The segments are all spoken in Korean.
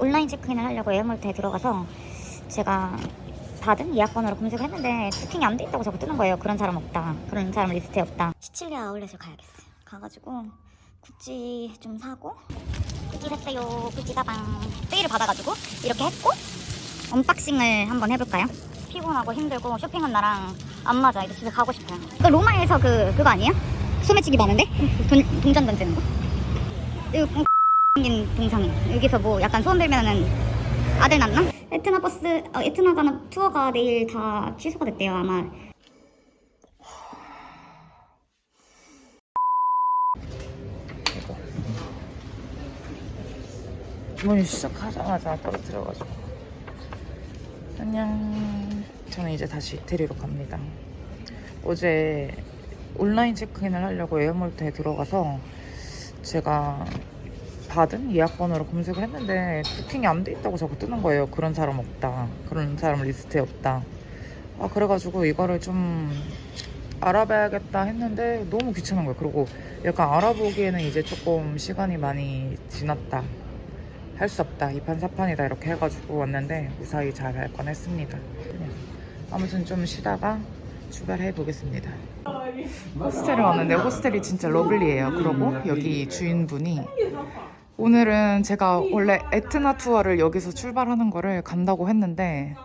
온라인 체크인을 하려고 에어몰타에 들어가서 제가 받은 예약번호로 검색을 했는데 booking이 안 돼 있다고 자꾸 뜨는 거예요. 그런 사람 없다. 그런 사람 리스트에 없다. 시칠리아 아울렛을 가야겠어요. 가가지고 구찌 좀 사고 구찌 샀어요. 구찌 가방 세일을 받아가지고 이렇게 했고 unboxing을 한번 해볼까요? 피곤하고 힘들고 쇼핑은 나랑 안 맞아. 이제 집에 가고 싶어요. 그 로마에서 그 그거 아니에요? 소매치기 많은데? 돈, 동전 던지는 거? 이거 생긴 동상이 여기서 뭐 약간 소원 빌면은 아들 낳나? 에트나 버스 어, 에트나 가는 투어가 내일 다 취소가 됐대요 아마. 문이 시작하자마자 떨어뜨려가지고. 안녕. 저는 이제 다시 이태리로 갑니다. 어제 온라인 체크인을 하려고 에어몰타에 들어가서 제가 받은 예약번호로 검색을 했는데 booking이 안 돼 있다고 자꾸 뜨는 거예요. 그런 사람 없다. 그런 사람 리스트에 없다. 아 그래가지고 이거를 좀 알아봐야겠다 했는데 너무 귀찮은 거예요. 그리고 약간 알아보기에는 이제 조금 시간이 많이 지났다. 할 수 없다. 이판사판이다. 이렇게 해가지고 왔는데 무사히 잘할 뻔했습니다. 아무튼 좀 쉬다가 출발해 보겠습니다. 호스텔에 왔는데 호스텔이 진짜 lovely해요. 그리고 여기 주인분이 오늘은 제가 원래 에트나 투어를 여기서 출발하는 거를 간다고 했는데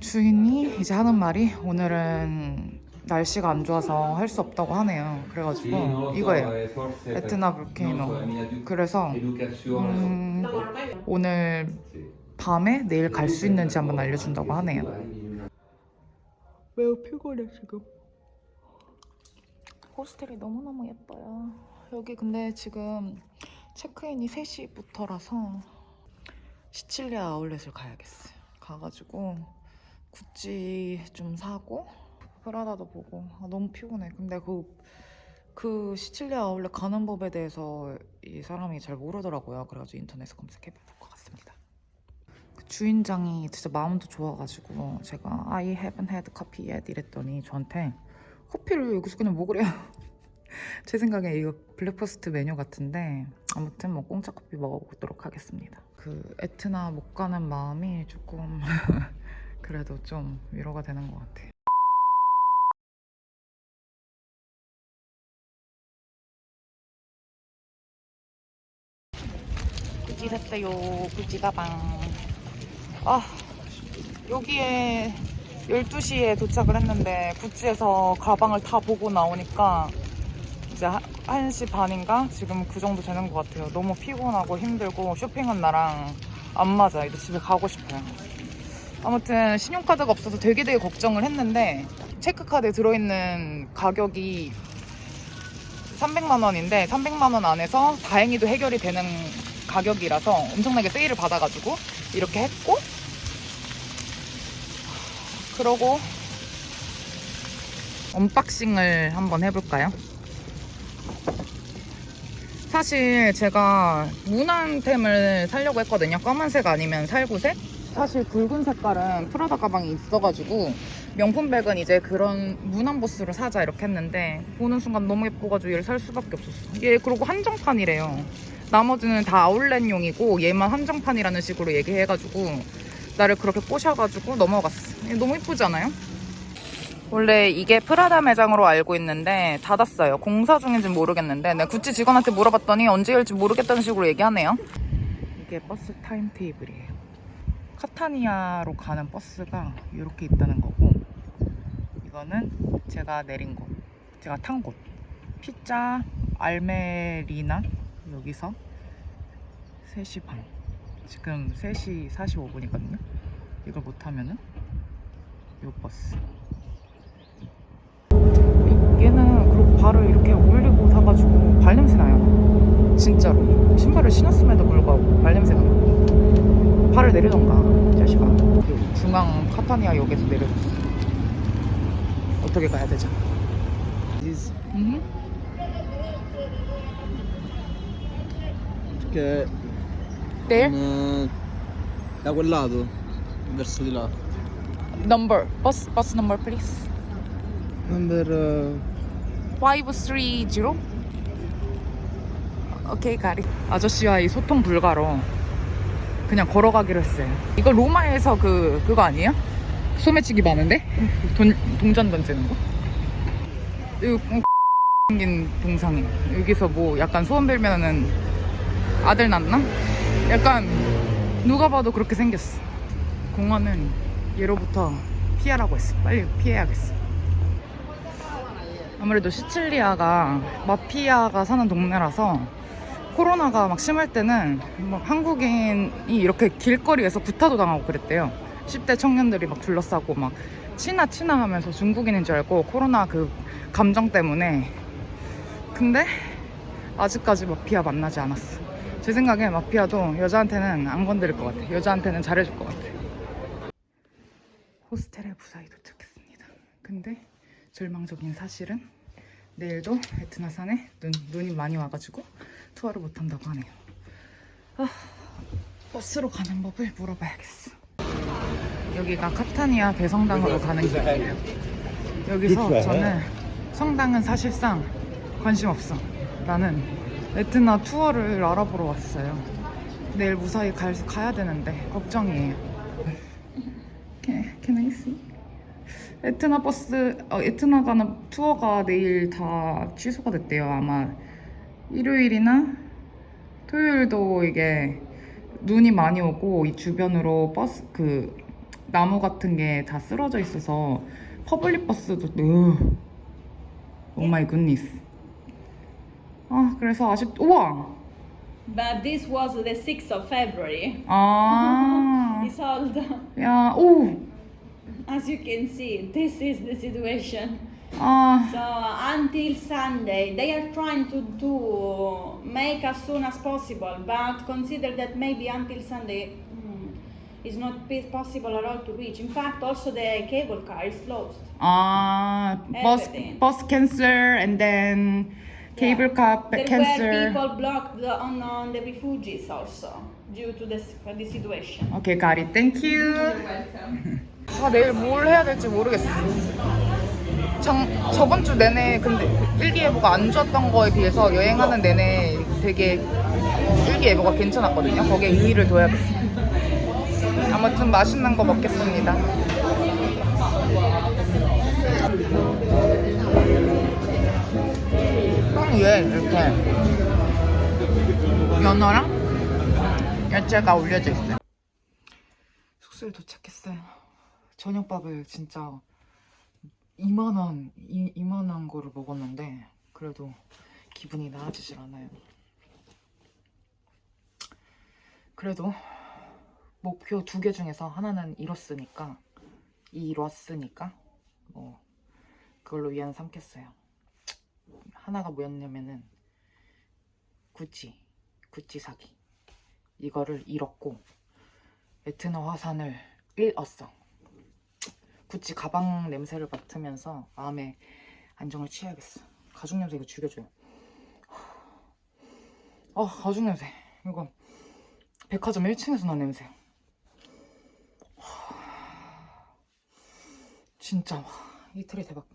주인이 이제 하는 말이 오늘은 날씨가 안 좋아서 할 수 없다고 하네요. 그래가지고 이거예요. 에트나 volcano. 그래서 음, 오늘 밤에 내일 갈 수 있는지 한번 알려준다고 하네요. 매우 피곤해 지금. 호스텔이 너무너무 예뻐요. 여기 근데 지금 체크인이 3시부터라서 시칠리아 아울렛을 가야겠어요. 가가지고 구찌 좀 사고 프라다도 보고. 아, 너무 피곤해. 근데 그, 그 시칠리아 아울렛 가는 법에 대해서 이 사람이 잘 모르더라고요. 그래가지고 인터넷에 검색해 볼것 같습니다. 그 주인장이 진짜 마음도 좋아가지고 제가 I haven't had coffee yet 이랬더니 저한테 커피를 여기서 그냥 먹으래요. 제 생각에 이거 breakfast 메뉴 같은데 아무튼 뭐 공짜 커피 먹어보도록 하겠습니다. 그 에트나 못 가는 마음이 조금 그래도 좀 위로가 되는 것 같아 구찌 샀어요 구찌 가방. 아 여기에 12시에 도착을 했는데 구찌에서 가방을 다 보고 나오니까 이제 1시 반인가? 지금 그 정도 되는 것 같아요 너무 피곤하고 힘들고 쇼핑은 나랑 안 맞아 이제 집에 가고 싶어요 아무튼 신용카드가 없어서 되게 되게 걱정을 했는데 체크카드에 들어있는 가격이 300만 원인데 300만 원 안에서 다행히도 해결이 되는 가격이라서 엄청나게 세일을 받아가지고 이렇게 했고 그러고 unboxing을 한번 해볼까요? 사실 제가 무난템을 사려고 했거든요. 검은색 아니면 살구색? 사실 붉은 색깔은 프라다 가방이 있어가지고 명품백은 이제 그런 무난 보스로 사자 이렇게 했는데 보는 순간 너무 예뻐가지고 얘를 살 수밖에 없었어 얘 그리고 한정판이래요. 나머지는 다 아울렛용이고 얘만 한정판이라는 식으로 얘기해가지고 나를 그렇게 꼬셔가지고 넘어갔어 얘 너무 예쁘지 않아요? 원래 이게 프라다 매장으로 알고 있는데 닫았어요. 공사 중인지 모르겠는데 내가 구찌 직원한테 물어봤더니 언제 열지 모르겠다는 식으로 얘기하네요. 이게 버스 timetable이에요. 카타니아로 가는 버스가 이렇게 있다는 거고 이거는 제가 내린 곳 제가 탄 곳. 피자 알메리나 여기서 3시 반. 지금 3시 45분이거든요. 이걸 못하면은 요 버스 얘는 그리고 발을 이렇게 올리고 사가지고 발냄새 나요 진짜로 신발을 신었음에도 불구하고 발냄새가 나고 발을 내리던가 자식아 그 중앙 카타니아 역에서 내려줬어 어떻게 가야 되죠? Diz 음. che There? da quel lato, verso di là. Number bus bus number please Number eh, 530 오케이 가리 아저씨와 이 소통 불가로 그냥 걸어가기로 했어요. 이거 로마에서 그 그거 아니에요? 소매치기 많은데? 돈, 동전 던지는 거? 이거 생긴 동상이 여기서 뭐 약간 소원 빌면은 아들 낳나? 약간 누가 봐도 그렇게 생겼어. 공원은 예로부터 피하라고 했어. 빨리 피해야겠어. 아무래도 시칠리아가 마피아가 사는 동네라서 코로나가 막 심할 때는 막 한국인이 이렇게 길거리에서 구타도 당하고 그랬대요. 10대 청년들이 막 둘러싸고 막 치나 치나 하면서 중국인인 줄 알고 코로나 그 감정 때문에 근데 아직까지 마피아 만나지 않았어. 제 생각에 마피아도 여자한테는 안 건드릴 것 같아. 여자한테는 잘해줄 것 같아. 호스텔에 무사히 도착했습니다. 근데 절망적인 사실은 내일도 에트나산에 눈, 눈이 많이 와가지고 투어를 못한다고 하네요. 아, 버스로 가는 법을 물어봐야겠어. 여기가 카타니아 대성당으로 가는 길이에요. 여기서 저는 성당은 사실상 관심 없어. 나는 에트나 투어를 알아보러 왔어요. 내일 무사히 갈, 가야 되는데 걱정이에요. Can, can I see? 에트나 버스, 어, 에트나 가는 투어가 내일 다 취소가 됐대요. 아마 일요일이나 토요일도 이게 눈이 많이 오고 이 주변으로 버스 그 나무 같은 게 다 쓰러져 있어서 public 버스도 으, oh my goodness. 아 그래서 아쉽 우와 But this was the 6th of February. 아 It's old. 야, 오! as you can see, this is the situation. Oh. So until Sunday, they are trying to do make as soon as possible, but consider that maybe until Sunday mm, it's not possible at all to reach. In fact, also the cable car is closed. Ah, uh, post, post cancer and then cable yeah. car there cancer. There were people blocked on, on the refugees also due to this, the situation. Okay, got. Thank you. You're welcome. 아, 내일 뭘 해야 될지 모르겠어. 정, 저번 주 내내 근데 일기예보가 안 좋았던 거에 비해서 여행하는 내내 되게 일기예보가 괜찮았거든요. 거기에 의의를 둬야겠어. 아무튼 맛있는 거 먹겠습니다. 빵 위에 이렇게 연어랑 야채가 올려져 있어요. 숙소에 도착했어요. 저녁밥을 진짜 이만한 이, 이만한 거를 먹었는데 그래도 기분이 나아지질 않아요. 그래도 목표 두 개 중에서 하나는 이뤘으니까 이뤘으니까 뭐 그걸로 위안 삼겠어요. 하나가 뭐였냐면은 구찌 구찌 사기 이거를 잃었고 에트나 화산을 잃었어. 구찌 가방 냄새를 맡으면서 마음의 안정을 취해야겠어. 가죽 냄새 이거 죽여줘요. 아 가죽 냄새 이거 백화점 1층에서 난 냄새. 진짜 와, 이틀이 대박.